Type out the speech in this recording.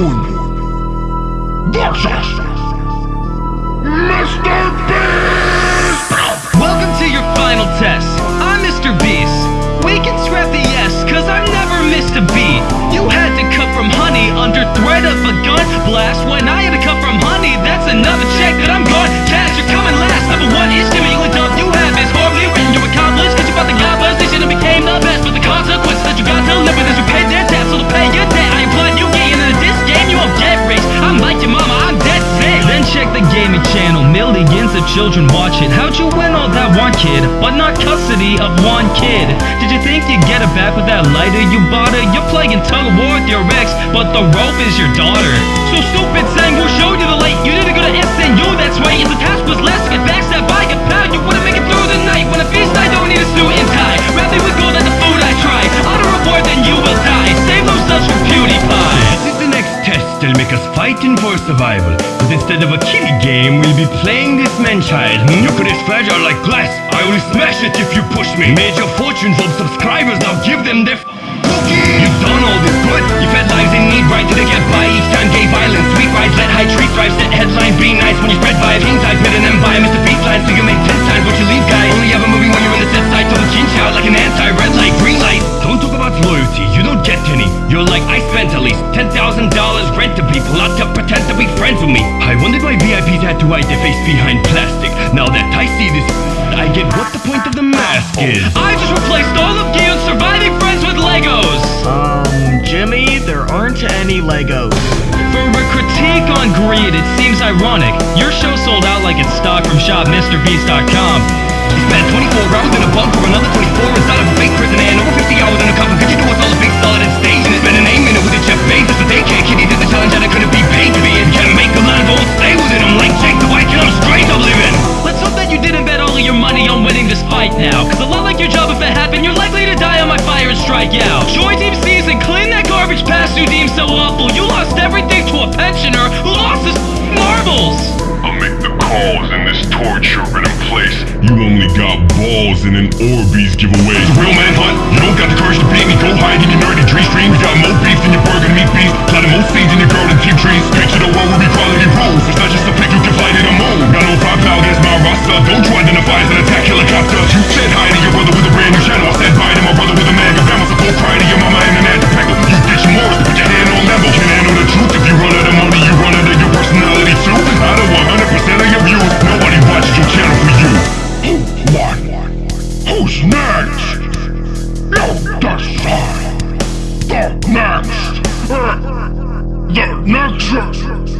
Moon versus Mr. Beast! Welcome to your final test. I'm Mr. Beast. We can scrap the yes, cause I've never missed a beat. You had to cut from honey under threat of a gun blast when children watch it. How'd you win all that one kid, but not custody of one kid? Did you think you'd get it back with that lighter you bought her? You're playing tug of war with your ex, but the rope is your daughter. So stupid saying who showed you the light? You didn't go to that'll make us fighting for survival. But instead of a kiddie game, we'll be playing this man-child. Hmm? Your career's fragile like glass. I will smash it if you push me. Made your fortunes of subscribers, now give them their cookie. You've done all rent to people, not to pretend to be friends with me. I wondered why VIPs had to hide their face behind plastic. Now that I see this, I get what the point of the mask is. I just replaced all of Gi-hun's surviving friends with Legos. Um, Jimmy, there aren't any Legos. For a critique on greed, it seems ironic. Your show sold out like it's stock from shopmrbeast.com. He spent 24 hours in a bunker, for another 24 inside of a fake prison, and fight now. Cause a lot like your job, if it happened, you're likely to die on my fire and strike out. Join Team Seas and clean that garbage past you deem so awful. You lost everything to a pensioner who lost his marbles. I'll make the calls in this torture in place. You only got balls in an Orbeez giveaway. Real manhunt. Next. The next.